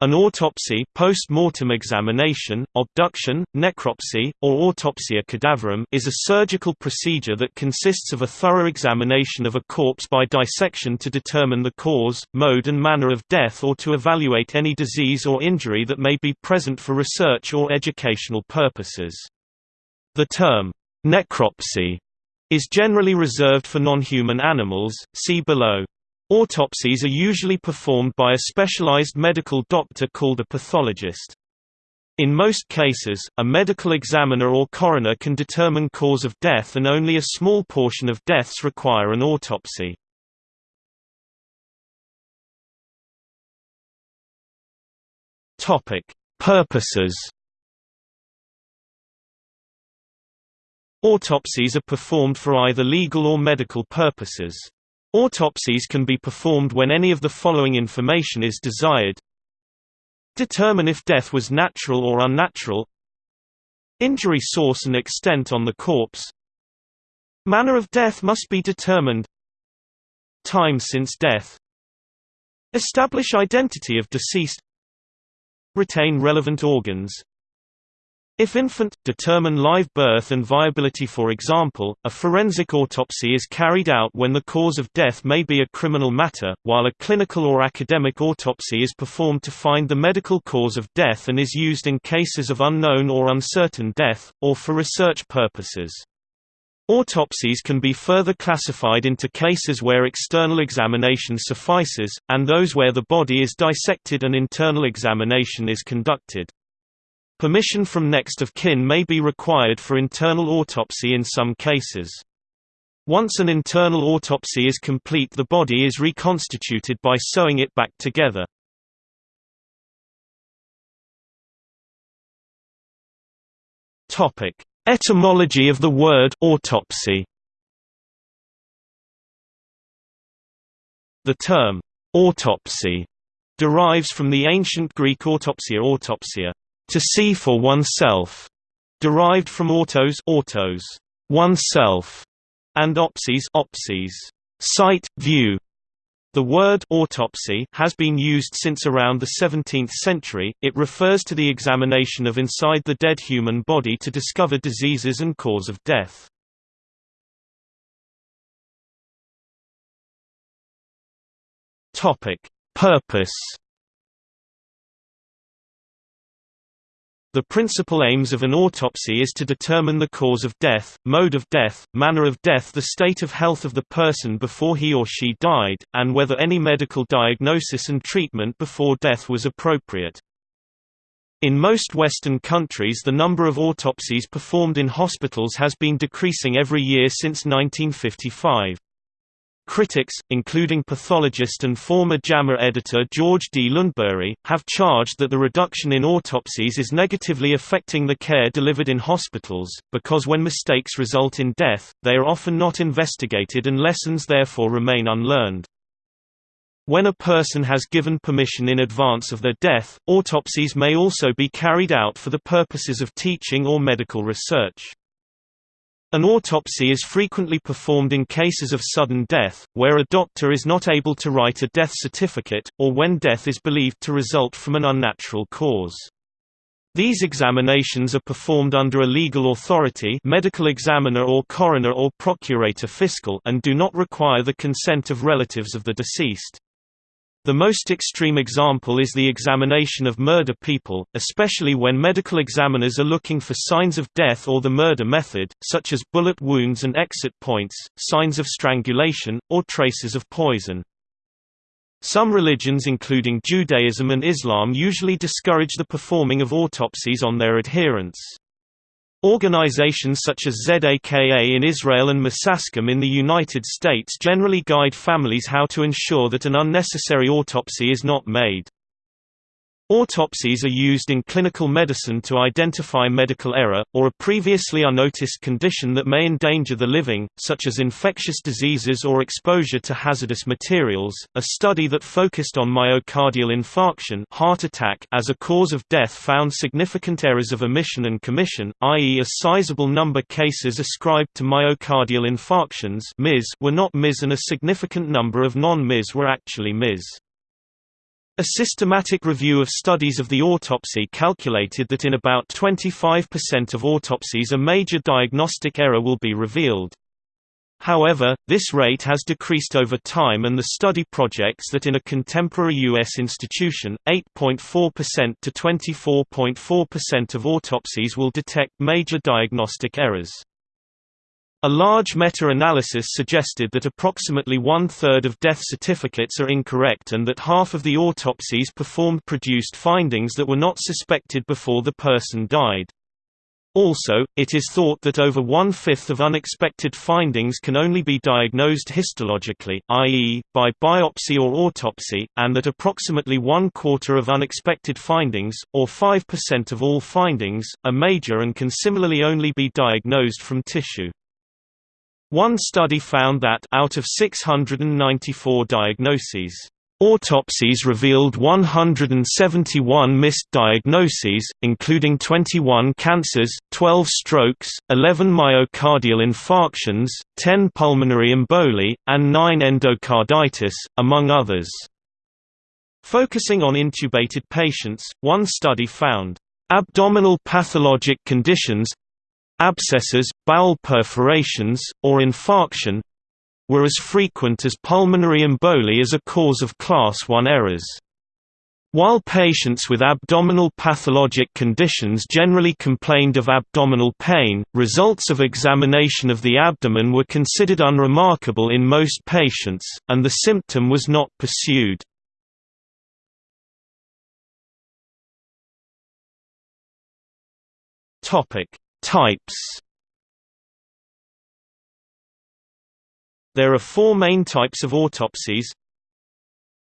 An autopsy post-mortem examination, obduction, necropsy, or autopsia cadaverum is a surgical procedure that consists of a thorough examination of a corpse by dissection to determine the cause, mode and manner of death or to evaluate any disease or injury that may be present for research or educational purposes. The term, necropsy, is generally reserved for non-human animals, see below. Autopsies are usually performed by a specialized medical doctor called a pathologist. In most cases, a medical examiner or coroner can determine cause of death and only a small portion of deaths require an autopsy. Purposes. Autopsies are performed for either legal or medical purposes. Autopsies can be performed when any of the following information is desired. Determine if death was natural or unnatural. Injury source and extent on the corpse. Manner of death must be determined. Time since death. Establish identity of deceased. Retain relevant organs. If infant, determine live birth and viability For example, a forensic autopsy is carried out when the cause of death may be a criminal matter, while a clinical or academic autopsy is performed to find the medical cause of death and is used in cases of unknown or uncertain death, or for research purposes. Autopsies can be further classified into cases where external examination suffices, and those where the body is dissected and internal examination is conducted. Permission from next of kin may be required for internal autopsy in some cases. Once an internal autopsy is complete the body is reconstituted by sewing it back together. Etymology of the word autopsy The term, autopsy, derives from the ancient Greek autopsia autopsia, to see for oneself, derived from autos, autos oneself, and opsis, opsis sight, view. The word autopsy has been used since around the 17th century. It refers to the examination of inside the dead human body to discover diseases and cause of death. Topic: Purpose The principal aims of an autopsy is to determine the cause of death, mode of death, manner of death the state of health of the person before he or she died, and whether any medical diagnosis and treatment before death was appropriate. In most Western countries the number of autopsies performed in hospitals has been decreasing every year since 1955. Critics, including pathologist and former JAMA editor George D. Lundberg, have charged that the reduction in autopsies is negatively affecting the care delivered in hospitals, because when mistakes result in death, they are often not investigated and lessons therefore remain unlearned. When a person has given permission in advance of their death, autopsies may also be carried out for the purposes of teaching or medical research. An autopsy is frequently performed in cases of sudden death, where a doctor is not able to write a death certificate, or when death is believed to result from an unnatural cause. These examinations are performed under a legal authority medical examiner or coroner or procurator fiscal and do not require the consent of relatives of the deceased. The most extreme example is the examination of murder people, especially when medical examiners are looking for signs of death or the murder method, such as bullet wounds and exit points, signs of strangulation, or traces of poison. Some religions including Judaism and Islam usually discourage the performing of autopsies on their adherents. Organizations such as ZAKA in Israel and Misaskim in the United States generally guide families how to ensure that an unnecessary autopsy is not made. Autopsies are used in clinical medicine to identify medical error, or a previously unnoticed condition that may endanger the living, such as infectious diseases or exposure to hazardous materials. A study that focused on myocardial infarction heart attack as a cause of death found significant errors of omission and commission, i.e. a sizable number cases ascribed to myocardial infarctions were not MIS and a significant number of non-MIS were actually MIS. A systematic review of studies of the autopsy calculated that in about 25% of autopsies a major diagnostic error will be revealed. However, this rate has decreased over time and the study projects that in a contemporary U.S. institution, 8.4% to 24.4% of autopsies will detect major diagnostic errors. A large meta-analysis suggested that approximately one-third of death certificates are incorrect and that half of the autopsies performed produced findings that were not suspected before the person died. Also, it is thought that over one-fifth of unexpected findings can only be diagnosed histologically i.e., by biopsy or autopsy, and that approximately one-quarter of unexpected findings, or 5% of all findings, are major and can similarly only be diagnosed from tissue. One study found that out of 694 diagnoses, autopsies revealed 171 missed diagnoses, including 21 cancers, 12 strokes, 11 myocardial infarctions, 10 pulmonary emboli, and 9 endocarditis, among others. Focusing on intubated patients, one study found abdominal pathologic conditions abscesses, bowel perforations, or infarction were as frequent as pulmonary emboli as a cause of Class I errors. While patients with abdominal pathologic conditions generally complained of abdominal pain, results of examination of the abdomen were considered unremarkable in most patients, and the symptom was not pursued. Types There are four main types of autopsies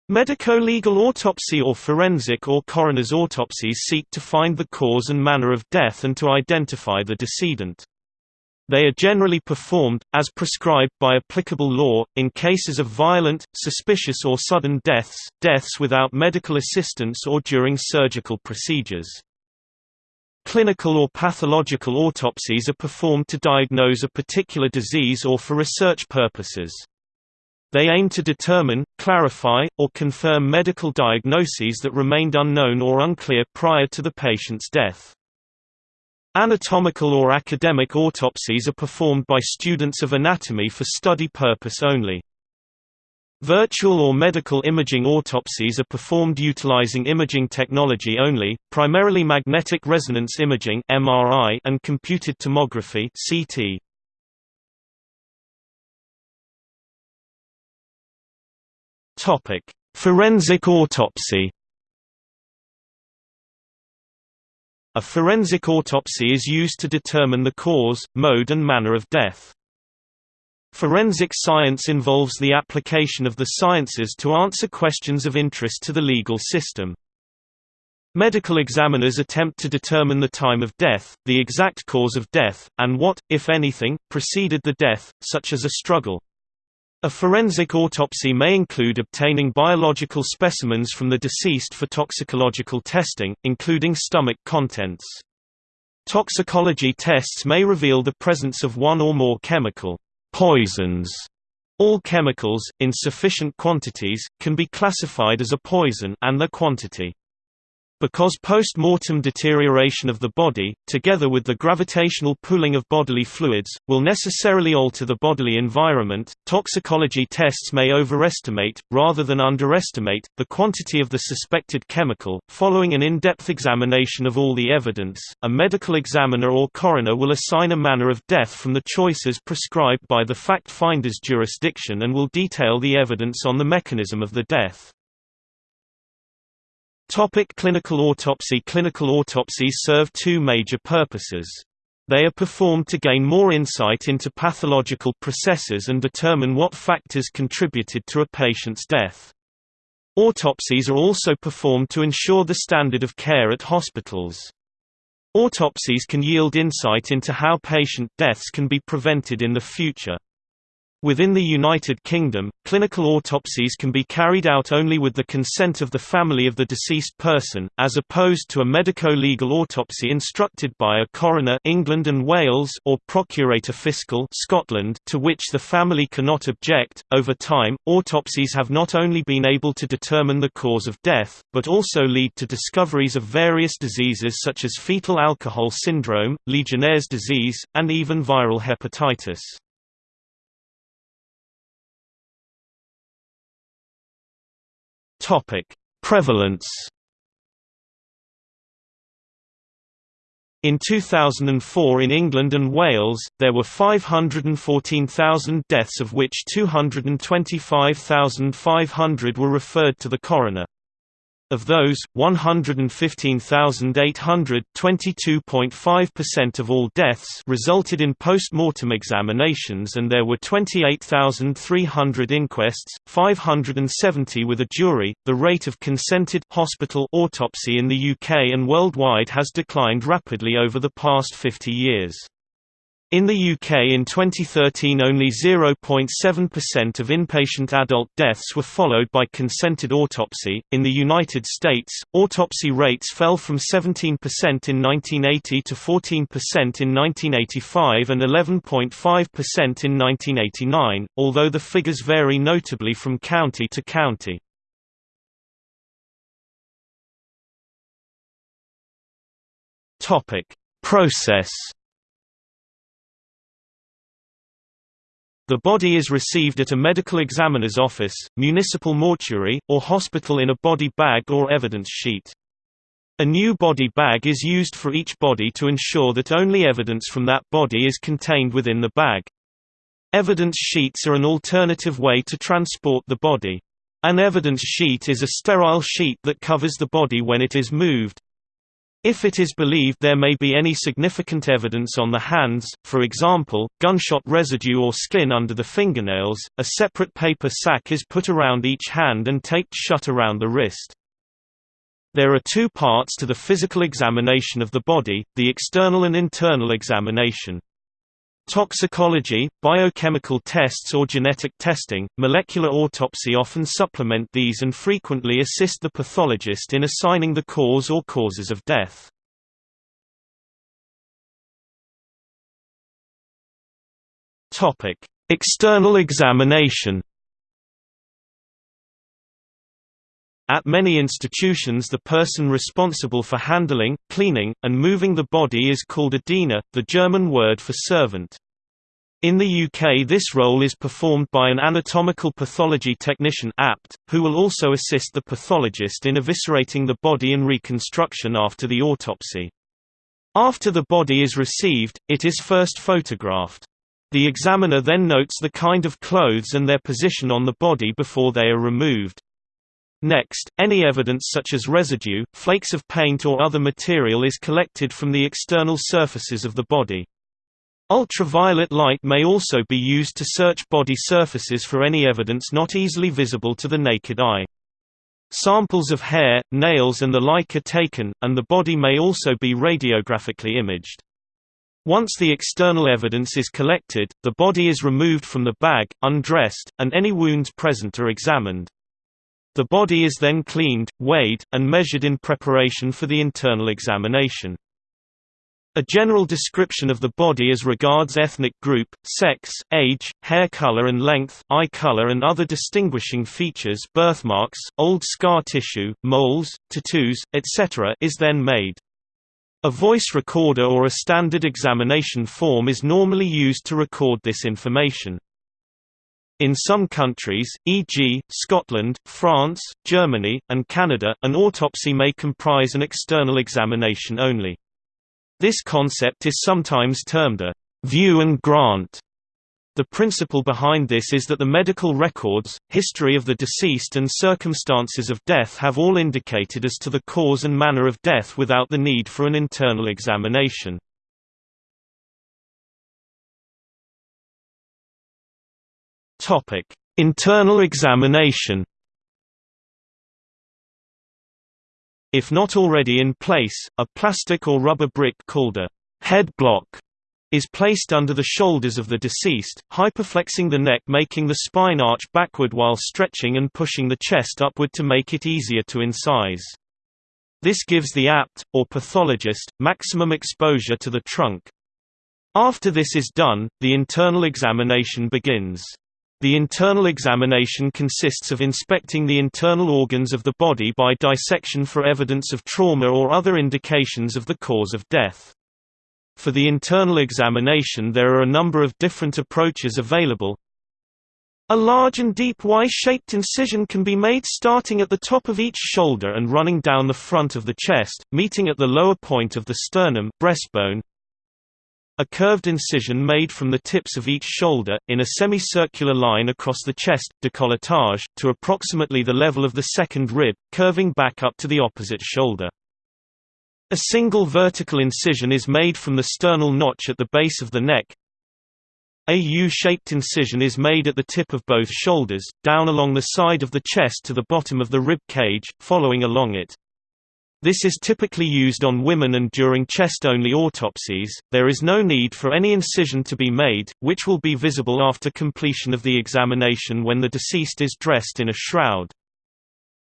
Medico-legal autopsy or forensic or coroner's autopsies seek to find the cause and manner of death and to identify the decedent. They are generally performed, as prescribed by applicable law, in cases of violent, suspicious or sudden deaths, deaths without medical assistance or during surgical procedures. Clinical or pathological autopsies are performed to diagnose a particular disease or for research purposes. They aim to determine, clarify, or confirm medical diagnoses that remained unknown or unclear prior to the patient's death. Anatomical or academic autopsies are performed by students of anatomy for study purpose only. Virtual or medical imaging autopsies are performed utilizing imaging technology only, primarily magnetic resonance imaging (MRI) and computed tomography (CT). Topic: Forensic autopsy. A forensic autopsy is used to determine the cause, mode and manner of death. Forensic science involves the application of the sciences to answer questions of interest to the legal system. Medical examiners attempt to determine the time of death, the exact cause of death, and what, if anything, preceded the death, such as a struggle. A forensic autopsy may include obtaining biological specimens from the deceased for toxicological testing, including stomach contents. Toxicology tests may reveal the presence of one or more chemical Poisons all chemicals, in sufficient quantities, can be classified as a poison and their quantity. Because post-mortem deterioration of the body, together with the gravitational pooling of bodily fluids, will necessarily alter the bodily environment, toxicology tests may overestimate, rather than underestimate, the quantity of the suspected chemical. Following an in-depth examination of all the evidence, a medical examiner or coroner will assign a manner of death from the choices prescribed by the fact finder's jurisdiction and will detail the evidence on the mechanism of the death. Topic clinical autopsy Clinical autopsies serve two major purposes. They are performed to gain more insight into pathological processes and determine what factors contributed to a patient's death. Autopsies are also performed to ensure the standard of care at hospitals. Autopsies can yield insight into how patient deaths can be prevented in the future. Within the United Kingdom, clinical autopsies can be carried out only with the consent of the family of the deceased person, as opposed to a medico-legal autopsy instructed by a coroner England and Wales or procurator fiscal Scotland to which the family cannot object. Over time, autopsies have not only been able to determine the cause of death, but also lead to discoveries of various diseases such as fetal alcohol syndrome, Legionnaire's disease, and even viral hepatitis. Topic: Prevalence. In 2004 in England and Wales, there were 514,000 deaths of which 225,500 were referred to the coroner. Of those, 115,800 of all deaths resulted in post-mortem examinations and there were 28,300 inquests, 570 with a jury. The rate of consented hospital autopsy in the UK and worldwide has declined rapidly over the past 50 years. In the UK in 2013 only 0.7% of inpatient adult deaths were followed by consented autopsy. In the United States, autopsy rates fell from 17% in 1980 to 14% in 1985 and 11.5% in 1989, although the figures vary notably from county to county. Topic: Process The body is received at a medical examiner's office, municipal mortuary, or hospital in a body bag or evidence sheet. A new body bag is used for each body to ensure that only evidence from that body is contained within the bag. Evidence sheets are an alternative way to transport the body. An evidence sheet is a sterile sheet that covers the body when it is moved, if it is believed there may be any significant evidence on the hands, for example, gunshot residue or skin under the fingernails, a separate paper sack is put around each hand and taped shut around the wrist. There are two parts to the physical examination of the body, the external and internal examination. Toxicology, biochemical tests or genetic testing, molecular autopsy often supplement these and frequently assist the pathologist in assigning the cause or causes of death. External examination At many institutions the person responsible for handling, cleaning, and moving the body is called a diener, the German word for servant. In the UK this role is performed by an anatomical pathology technician apt, who will also assist the pathologist in eviscerating the body and reconstruction after the autopsy. After the body is received, it is first photographed. The examiner then notes the kind of clothes and their position on the body before they are removed. Next, any evidence such as residue, flakes of paint or other material is collected from the external surfaces of the body. Ultraviolet light may also be used to search body surfaces for any evidence not easily visible to the naked eye. Samples of hair, nails and the like are taken, and the body may also be radiographically imaged. Once the external evidence is collected, the body is removed from the bag, undressed, and any wounds present are examined. The body is then cleaned, weighed, and measured in preparation for the internal examination. A general description of the body as regards ethnic group, sex, age, hair color and length, eye color and other distinguishing features birthmarks, old scar tissue, moles, tattoos, etc. is then made. A voice recorder or a standard examination form is normally used to record this information. In some countries, e.g., Scotland, France, Germany, and Canada, an autopsy may comprise an external examination only. This concept is sometimes termed a view and grant. The principle behind this is that the medical records, history of the deceased and circumstances of death have all indicated as to the cause and manner of death without the need for an internal examination. Topic: Internal examination. If not already in place, a plastic or rubber brick called a head block is placed under the shoulders of the deceased, hyperflexing the neck making the spine arch backward while stretching and pushing the chest upward to make it easier to incise. This gives the apt, or pathologist, maximum exposure to the trunk. After this is done, the internal examination begins. The internal examination consists of inspecting the internal organs of the body by dissection for evidence of trauma or other indications of the cause of death. For the internal examination there are a number of different approaches available. A large and deep Y-shaped incision can be made starting at the top of each shoulder and running down the front of the chest, meeting at the lower point of the sternum breastbone. A curved incision made from the tips of each shoulder, in a semicircular line across the chest décolletage, to approximately the level of the second rib, curving back up to the opposite shoulder. A single vertical incision is made from the sternal notch at the base of the neck. A U-shaped incision is made at the tip of both shoulders, down along the side of the chest to the bottom of the rib cage, following along it. This is typically used on women and during chest-only autopsies. There is no need for any incision to be made, which will be visible after completion of the examination when the deceased is dressed in a shroud.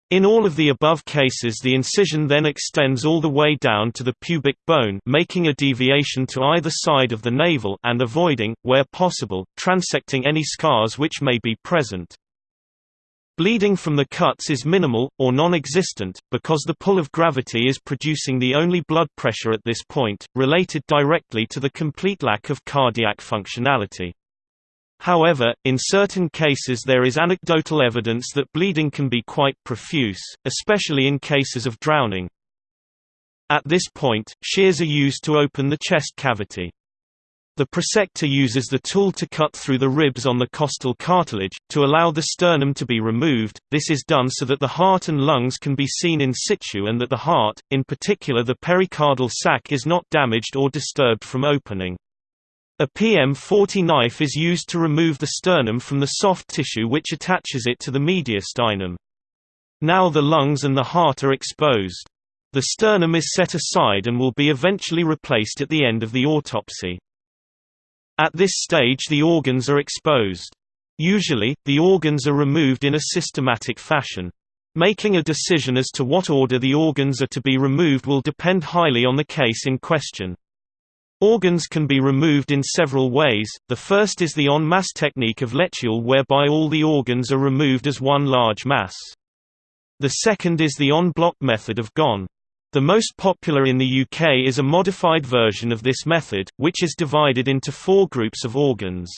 In all of the above cases the incision then extends all the way down to the pubic bone making a deviation to either side of the navel and avoiding, where possible, transecting any scars which may be present. Bleeding from the cuts is minimal, or non-existent, because the pull of gravity is producing the only blood pressure at this point, related directly to the complete lack of cardiac functionality. However, in certain cases there is anecdotal evidence that bleeding can be quite profuse, especially in cases of drowning. At this point, shears are used to open the chest cavity. The prosector uses the tool to cut through the ribs on the costal cartilage, to allow the sternum to be removed. This is done so that the heart and lungs can be seen in situ and that the heart, in particular the pericardial sac is not damaged or disturbed from opening. A PM40 knife is used to remove the sternum from the soft tissue which attaches it to the mediastinum. Now the lungs and the heart are exposed. The sternum is set aside and will be eventually replaced at the end of the autopsy. At this stage the organs are exposed. Usually, the organs are removed in a systematic fashion. Making a decision as to what order the organs are to be removed will depend highly on the case in question. Organs can be removed in several ways, the first is the en masse technique of Letulle whereby all the organs are removed as one large mass. The second is the en bloc method of Ghon. The most popular in the UK is a modified version of this method, which is divided into four groups of organs.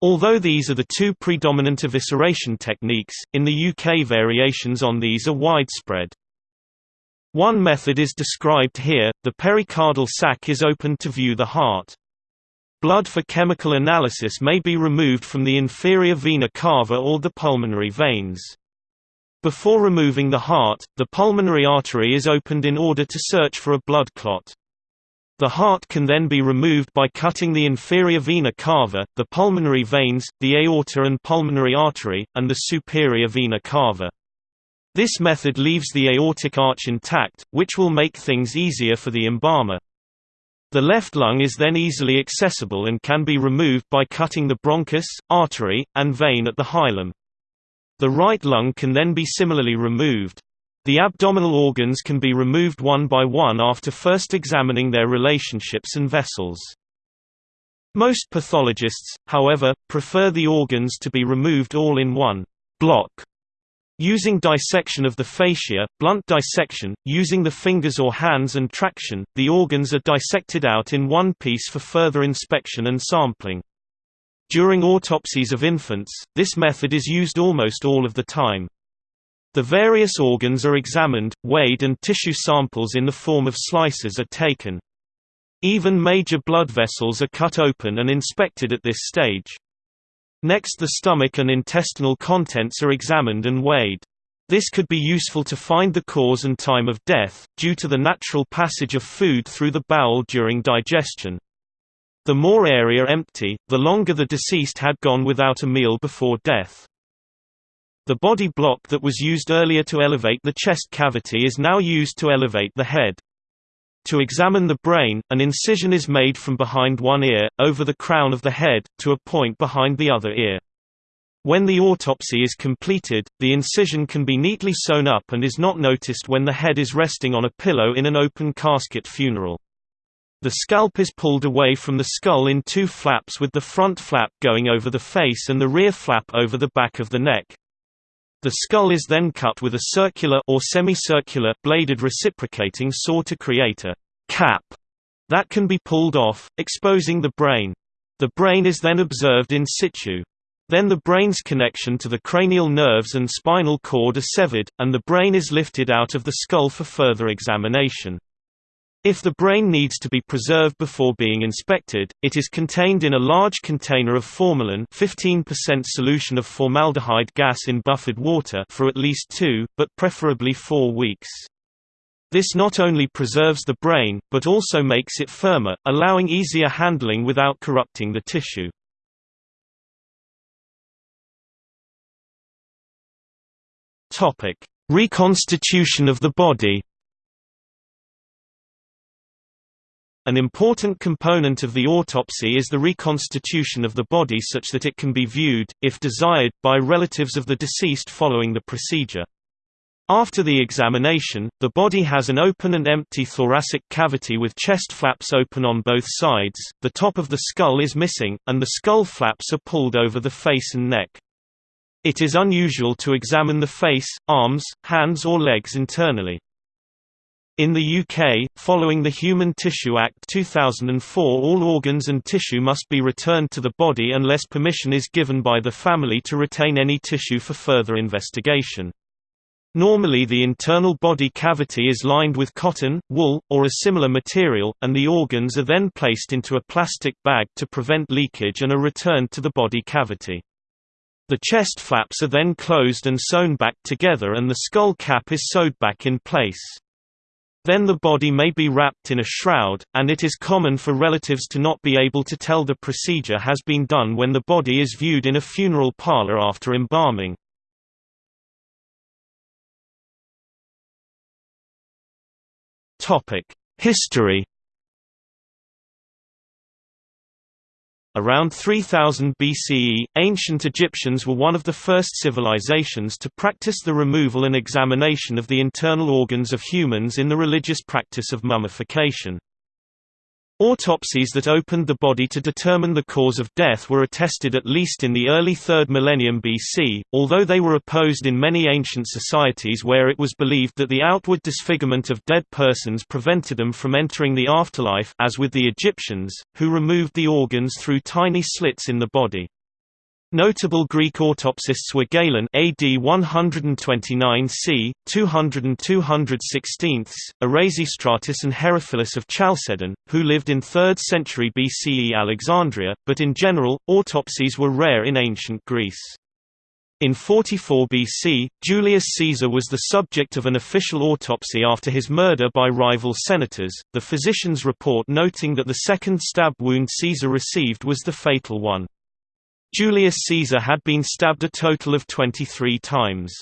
Although these are the two predominant evisceration techniques, in the UK variations on these are widespread. One method is described here, the pericardial sac is opened to view the heart. Blood for chemical analysis may be removed from the inferior vena cava or the pulmonary veins. Before removing the heart, the pulmonary artery is opened in order to search for a blood clot. The heart can then be removed by cutting the inferior vena cava, the pulmonary veins, the aorta and pulmonary artery, and the superior vena cava. This method leaves the aortic arch intact, which will make things easier for the embalmer. The left lung is then easily accessible and can be removed by cutting the bronchus, artery, and vein at the hilum. The right lung can then be similarly removed. The abdominal organs can be removed one by one after first examining their relationships and vessels. Most pathologists, however, prefer the organs to be removed all in one block Using dissection of the fascia, blunt dissection, using the fingers or hands and traction, the organs are dissected out in one piece for further inspection and sampling. During autopsies of infants, this method is used almost all of the time. The various organs are examined, weighed and tissue samples in the form of slices are taken. Even major blood vessels are cut open and inspected at this stage. Next the stomach and intestinal contents are examined and weighed. This could be useful to find the cause and time of death, due to the natural passage of food through the bowel during digestion. The more area empty, the longer the deceased had gone without a meal before death. The body block that was used earlier to elevate the chest cavity is now used to elevate the head. To examine the brain, an incision is made from behind one ear, over the crown of the head, to a point behind the other ear. When the autopsy is completed, the incision can be neatly sewn up and is not noticed when the head is resting on a pillow in an open casket funeral. The scalp is pulled away from the skull in two flaps with the front flap going over the face and the rear flap over the back of the neck. The skull is then cut with a circular or semicircular bladed reciprocating saw to create a cap that can be pulled off, exposing the brain. The brain is then observed in situ. Then the brain's connection to the cranial nerves and spinal cord are severed, and the brain is lifted out of the skull for further examination. If the brain needs to be preserved before being inspected, it is contained in a large container of formalin 15% solution of formaldehyde gas in buffered water for at least two, but preferably four weeks. This not only preserves the brain, but also makes it firmer, allowing easier handling without corrupting the tissue. Reconstitution of the body An important component of the autopsy is the reconstitution of the body such that it can be viewed, if desired, by relatives of the deceased following the procedure. After the examination, the body has an open and empty thoracic cavity with chest flaps open on both sides, the top of the skull is missing, and the skull flaps are pulled over the face and neck. It is unusual to examine the face, arms, hands or legs internally. In the UK, following the Human Tissue Act 2004 all organs and tissue must be returned to the body unless permission is given by the family to retain any tissue for further investigation. Normally the internal body cavity is lined with cotton, wool, or a similar material, and the organs are then placed into a plastic bag to prevent leakage and are returned to the body cavity. The chest flaps are then closed and sewn back together and the skull cap is sewed back in place. Then the body may be wrapped in a shroud, and it is common for relatives to not be able to tell the procedure has been done when the body is viewed in a funeral parlor after embalming. History Around 3000 BCE, ancient Egyptians were one of the first civilizations to practice the removal and examination of the internal organs of humans in the religious practice of mummification. Autopsies that opened the body to determine the cause of death were attested at least in the early 3rd millennium BC, although they were opposed in many ancient societies where it was believed that the outward disfigurement of dead persons prevented them from entering the afterlife as with the Egyptians, who removed the organs through tiny slits in the body. Notable Greek autopsists were Galen AD 129 c. 200 and 216, Erasistratus and Herophilus of Chalcedon, who lived in 3rd century BCE Alexandria, but in general, autopsies were rare in ancient Greece. In 44 BC, Julius Caesar was the subject of an official autopsy after his murder by rival senators, the physician's report noting that the second stab wound Caesar received was the fatal one. Julius Caesar had been stabbed a total of 23 times.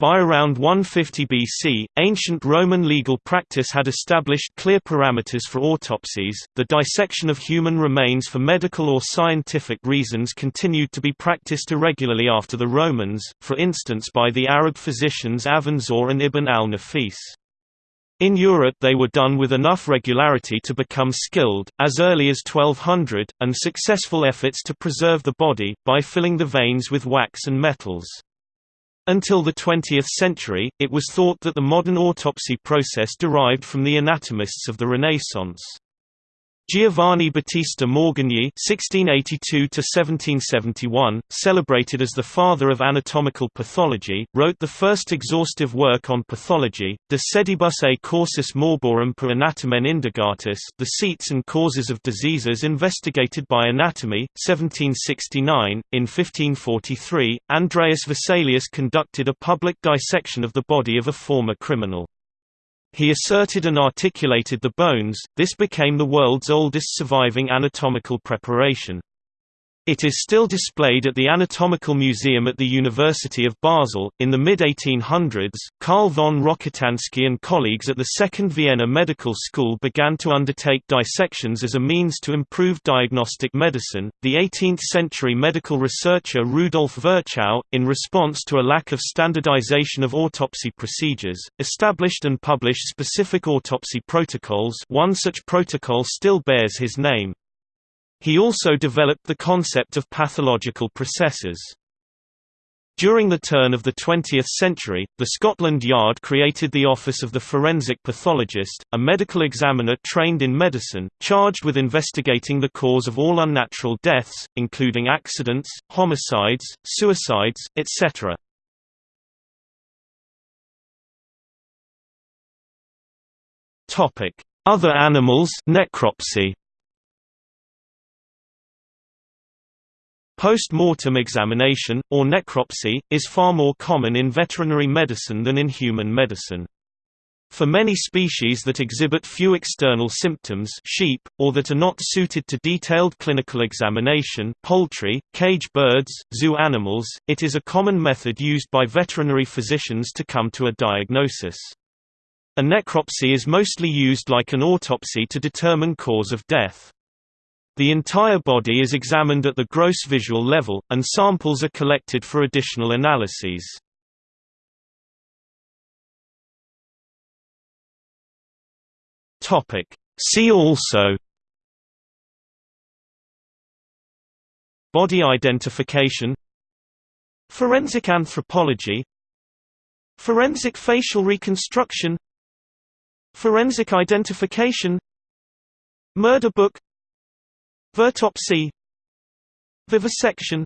By around 150 BC, ancient Roman legal practice had established clear parameters for autopsies. The dissection of human remains for medical or scientific reasons continued to be practiced irregularly after the Romans, for instance by the Arab physicians Avenzoar and Ibn al-Nafis. In Europe they were done with enough regularity to become skilled, as early as 1200, and successful efforts to preserve the body, by filling the veins with wax and metals. Until the 20th century, it was thought that the modern autopsy process derived from the anatomists of the Renaissance. Giovanni Battista Morgagni (1682–1771), celebrated as the father of anatomical pathology, wrote the first exhaustive work on pathology, De Sedibus et Causis Morborum per Anatomen Indagatis, The Seats and Causes of Diseases Investigated by Anatomy, 1769. In 1543, Andreas Vesalius conducted a public dissection of the body of a former criminal. He asserted and articulated the bones, this became the world's oldest surviving anatomical preparation. It is still displayed at the Anatomical Museum at the University of Basel. In the mid 1800s, Karl von Rokitansky and colleagues at the Second Vienna Medical School began to undertake dissections as a means to improve diagnostic medicine. The 18th century medical researcher Rudolf Virchow, in response to a lack of standardization of autopsy procedures, established and published specific autopsy protocols. One such protocol still bears his name. He also developed the concept of pathological processes. During the turn of the 20th century, the Scotland Yard created the Office of the Forensic Pathologist, a medical examiner trained in medicine, charged with investigating the cause of all unnatural deaths, including accidents, homicides, suicides, etc. Other animals necropsy. Post-mortem examination, or necropsy, is far more common in veterinary medicine than in human medicine. For many species that exhibit few external symptoms sheep, or that are not suited to detailed clinical examination poultry, cage birds, zoo animals, it is a common method used by veterinary physicians to come to a diagnosis. A necropsy is mostly used like an autopsy to determine cause of death. The entire body is examined at the gross visual level, and samples are collected for additional analyses. See also Body identification Forensic anthropology Forensic facial reconstruction Forensic identification Murder book Virtopsy Vivisection